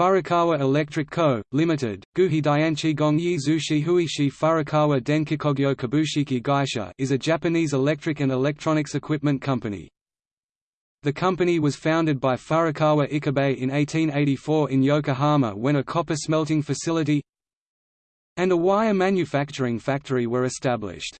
Furukawa Electric Co., Limited, Guhi Dianchi Gongyi Zushi Huishi Furukawa Denkikogyo Kabushiki Gaisha is a Japanese electric and electronics equipment company. The company was founded by Furukawa Ichibei in 1884 in Yokohama when a copper smelting facility and a wire manufacturing factory were established.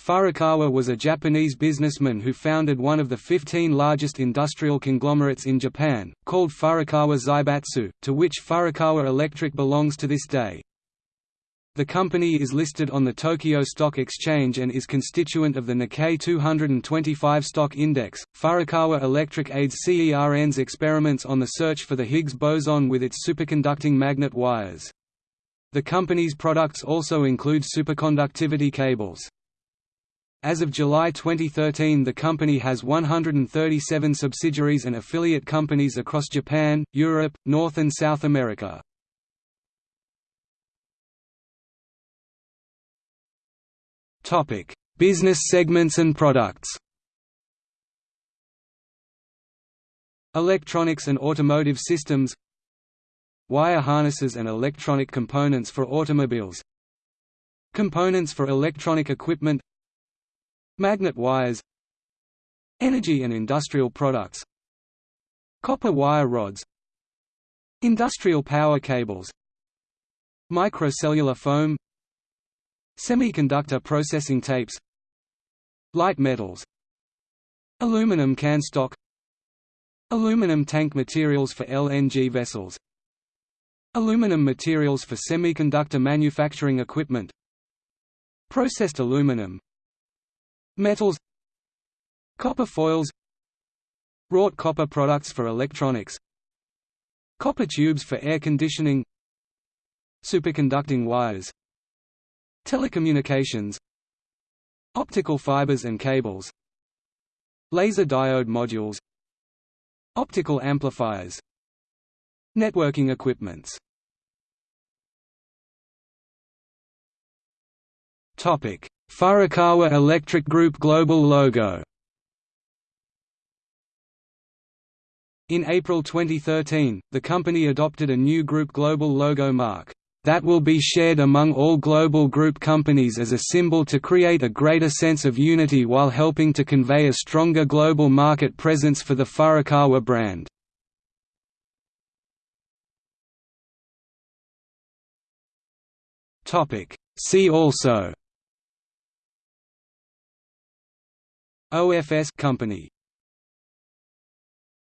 Furukawa was a Japanese businessman who founded one of the 15 largest industrial conglomerates in Japan, called Furukawa Zaibatsu, to which Furukawa Electric belongs to this day. The company is listed on the Tokyo Stock Exchange and is constituent of the Nikkei 225 stock index. Furukawa Electric aids CERN's experiments on the search for the Higgs boson with its superconducting magnet wires. The company's products also include superconductivity cables. As of July 2013 the company has 137 subsidiaries and affiliate companies across Japan, Europe, North and South America. Business segments and products Electronics and automotive systems Wire harnesses and electronic components for automobiles Components for electronic equipment Magnet wires Energy and industrial products Copper wire rods Industrial power cables Microcellular foam Semiconductor processing tapes Light metals Aluminum can stock Aluminum tank materials for LNG vessels Aluminum materials for semiconductor manufacturing equipment Processed aluminum Metals Copper foils Wrought copper products for electronics Copper tubes for air conditioning Superconducting wires Telecommunications Optical fibers and cables Laser diode modules Optical amplifiers Networking equipments. Topic Furukawa Electric Group global logo In April 2013, the company adopted a new group global logo mark, "...that will be shared among all global group companies as a symbol to create a greater sense of unity while helping to convey a stronger global market presence for the Furukawa brand." See also OFS company